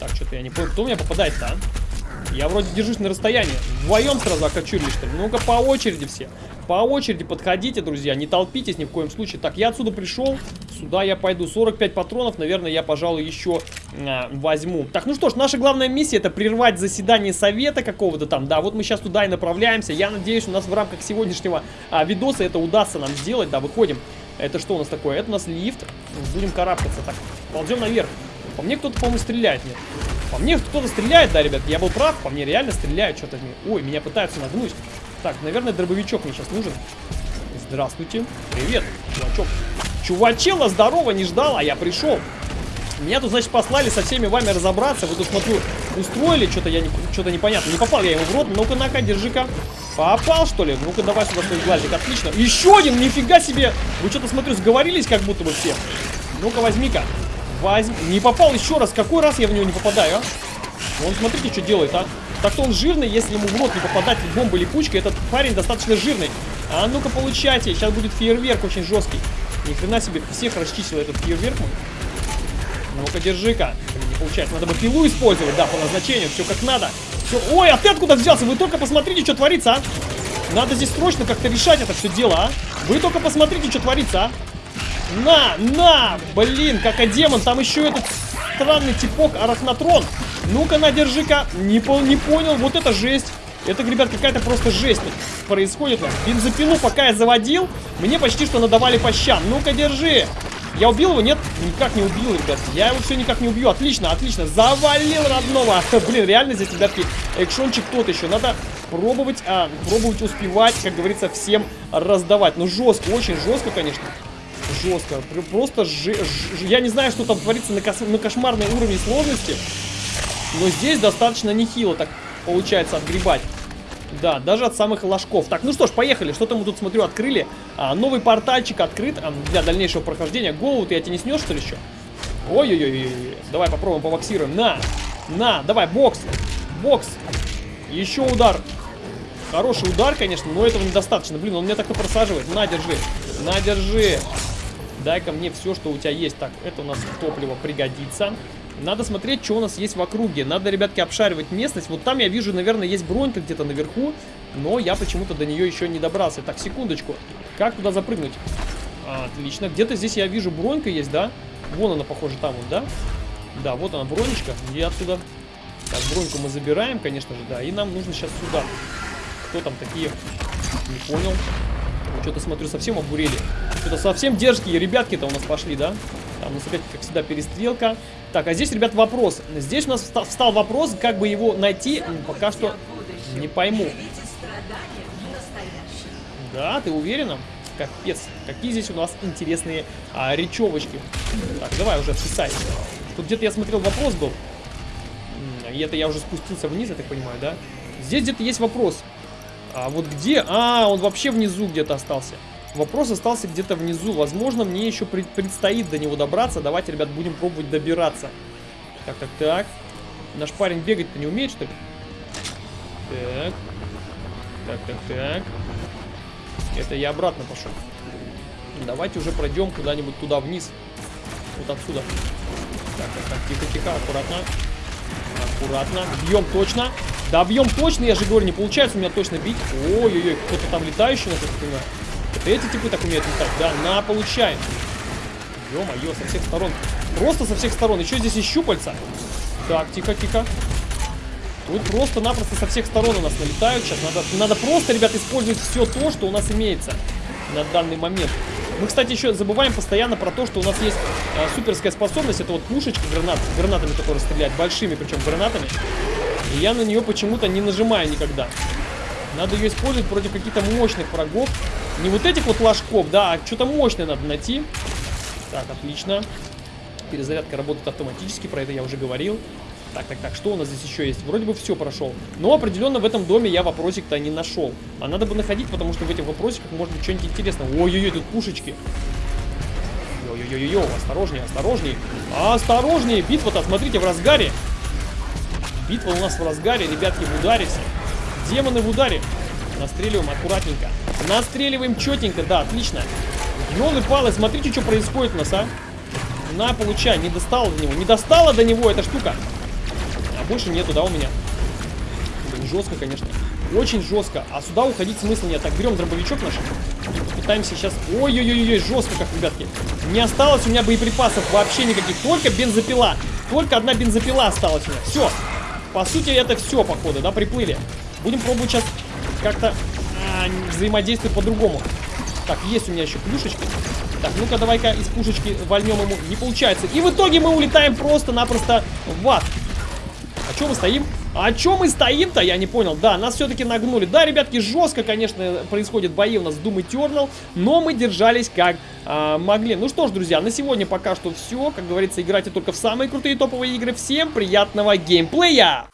Так, что-то я не понял. Кто у меня попадает-то, а? Я вроде держусь на расстоянии. Вдвоем сразу окочурили, что ли? Ну-ка, по очереди все. По очереди подходите, друзья. Не толпитесь ни в коем случае. Так, я отсюда пришел. Сюда я пойду. 45 патронов, наверное, я, пожалуй, еще а, возьму. Так, ну что ж, наша главная миссия это прервать заседание совета какого-то там. Да, вот мы сейчас туда и направляемся. Я надеюсь, у нас в рамках сегодняшнего а, видоса это удастся нам сделать. Да, выходим. Это что у нас такое? Это у нас лифт. Будем карабкаться. Так, ползем наверх. По мне кто-то, по-моему, стреляет. Нет. По мне кто-то стреляет, да, ребят. Я был прав. По мне реально стреляют. Что-то. Ой, меня пытаются нагнуть. Так, наверное, дробовичок мне сейчас нужен. Здравствуйте. Привет, чувачок. Чувачела, здорово, не ждал, а я пришел. Меня тут, значит, послали со всеми вами разобраться. Вы тут, смотрю, устроили, что-то я не, что-то непонятно. Не попал я ему в рот. Ну-ка, на-ка, держи-ка. Попал, что ли? Ну-ка, давай сюда свой глазик. Отлично. Еще один, нифига себе. Вы что-то, смотрю, сговорились как будто бы все. Ну-ка, возьми-ка. Возьми. Не попал еще раз. Какой раз я в него не попадаю, а? Вон, смотрите, что делает, а. Так-то он жирный, если ему в рот не попадать бомбой или пучкой. Этот парень достаточно жирный. А ну-ка, получайте. Сейчас будет фейерверк очень жесткий. Ни хрена себе, всех расчистил этот фейерверк. Ну-ка, держи-ка. Не получается. Надо бы пилу использовать, да, по назначению. Все как надо. Все. Ой, а ты откуда взялся? Вы только посмотрите, что творится, а. Надо здесь срочно как-то решать это все дело, а. Вы только посмотрите, что творится, а. На, на! Блин, как а демон, там еще этот странный типок Арахнатрон. Ну-ка, на, держи-ка. Не, пол, не понял, вот это жесть. Это, ребят, какая-то просто жесть происходит. Бензопилу, пока я заводил, мне почти что надавали по щам. Ну-ка, держи. Я убил его? Нет, никак не убил, ребят. Я его все никак не убью. Отлично, отлично. Завалил родного. Блин, реально здесь, ребятки, экшончик тот еще. Надо пробовать, а, пробовать успевать, как говорится, всем раздавать. Ну, жестко, очень жестко, конечно. Жестко. Просто ж... Ж... Я не знаю, что там творится на, кос... на кошмарной уровне сложности. Но здесь достаточно нехило так получается отгребать. Да, даже от самых ложков. Так, ну что ж, поехали. Что-то мы тут, смотрю, открыли. А, новый портальчик открыт а, для дальнейшего прохождения. Голову ты я тебе не снешь, что ли, еще? Ой-ой-ой. Давай попробуем, побоксируем. На, на, давай, бокс. Бокс. Еще удар. Хороший удар, конечно, но этого недостаточно. Блин, он меня так и просаживает. На, держи. На, держи. Дай-ка мне все, что у тебя есть. Так, это у нас топливо пригодится. Надо смотреть, что у нас есть в округе. Надо, ребятки, обшаривать местность. Вот там я вижу, наверное, есть бронька где-то наверху. Но я почему-то до нее еще не добрался. Так, секундочку. Как туда запрыгнуть? А, отлично. Где-то здесь я вижу бронька есть, да? Вон она, похоже, там вот, да? Да, вот она, бронечка. И отсюда... Так, броньку мы забираем, конечно же, да. И нам нужно сейчас сюда. Кто там такие? Не понял. Что-то, смотрю, совсем обурели. Что-то совсем дерзкие ребятки-то у нас пошли, да? Там у нас опять, как всегда, перестрелка. Так, а здесь, ребят, вопрос. Здесь у нас встал, вопрос, как бы его найти. Пока что не пойму. Да, ты уверена? Капец, какие здесь у нас интересные а, речевочки. Так, давай уже писай. Тут где-то я смотрел вопрос был. И это я уже спустился вниз, я так понимаю, да? Здесь где-то есть вопрос. А вот где? А, он вообще внизу где-то остался. Вопрос остался где-то внизу. Возможно, мне еще пред предстоит до него добраться. Давайте, ребят, будем пробовать добираться. Так, так, так. Наш парень бегать-то не умеет, что ли? Так. Так, так, так. Это я обратно пошел. Давайте уже пройдем куда-нибудь туда вниз. Вот отсюда. Так, так, так, тихо, тихо, аккуратно. Аккуратно. Бьем точно. Да, бьем точно, я же говорю, не получается у меня точно бить. Ой-ой-ой, кто-то там летающий у нас, я понимаю. Это эти типы так умеют летать. Да, на, получаем. Ё-моё, со всех сторон. Просто со всех сторон. Еще здесь и щупальца. Так, тихо-тихо. Тут просто-напросто со всех сторон у нас налетают. Сейчас надо, надо просто, ребят, использовать все то, что у нас имеется на данный момент. Мы, кстати, еще забываем постоянно про то, что у нас есть э, суперская способность. Это вот пушечка гранат, гранатами, которые стреляют. Большими, причем гранатами. И я на нее почему-то не нажимаю никогда. Надо ее использовать против каких-то мощных врагов. Не вот этих вот ложков, да, а что-то мощное надо найти. Так, отлично. Перезарядка работает автоматически, про это я уже говорил. Так, так, так, что у нас здесь еще есть? Вроде бы все прошел. Но определенно в этом доме я вопросик-то не нашел. А надо бы находить, потому что в этих вопросиках может быть что-нибудь интересное. Ой-ой-ой, тут пушечки. Ой-ой-ой, осторожнее, осторожнее. Осторожнее, битва-то, смотрите, в разгаре. Битва у нас в разгаре, ребятки, в ударе все. Демоны в ударе. Настреливаем аккуратненько. Настреливаем четенько, да, отлично. Ёлы-палы, смотрите, что происходит у нас, а. На, получай, не достала до него. Не достала до него эта штука. Больше нету, да, у меня? Блин, жестко, конечно. Очень жестко. А сюда уходить смысла нет. Так, берем дробовичок наш. Пытаемся сейчас... Ой-ой-ой, жестко как, ребятки. Не осталось у меня боеприпасов вообще никаких. Только бензопила. Только одна бензопила осталась у меня. Все. По сути, это все, походу, да, приплыли. Будем пробовать сейчас как-то а, взаимодействовать по-другому. Так, есть у меня еще плюшечки. Так, ну-ка, давай-ка из пушечки вольнем ему. Не получается. И в итоге мы улетаем просто-напросто в ад. Что мы стоим? А чем мы стоим-то? Я не понял. Да, нас все-таки нагнули. Да, ребятки, жестко, конечно, происходят бои у нас Doom Eternal, но мы держались как а, могли. Ну что ж, друзья, на сегодня пока что все. Как говорится, играйте только в самые крутые топовые игры. Всем приятного геймплея!